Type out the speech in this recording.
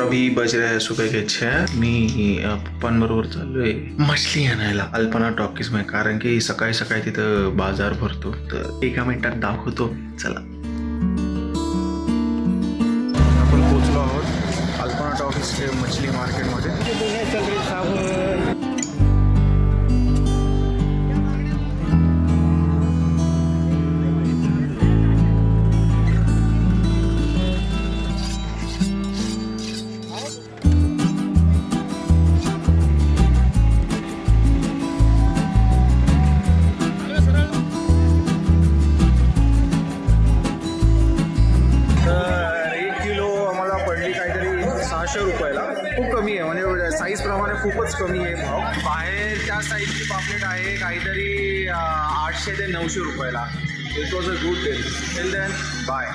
रवी बज रहे सुबह मी अ, पप्पांबरोबर चाललोय. मछली आणायला. अल्पना टॉकीजमध्ये कारण की सकाळी सकाळी तिथं बाजार भरतो. तर एका मिनिटात दाखवतो. चला. आपण पोहोचलो आहोत अल्पना टॉकीज मछली मार्केटमध्ये. काहीतरी रुपयाला. खूप कमी आहे. म्हणजे साईज प्रमाणे खूपच कमी आहे भाव. बाहेर त्या साईजची पापलेट आहे. काहीतरी आठशे ते नऊशे रुपयाला. It was a good day till then bye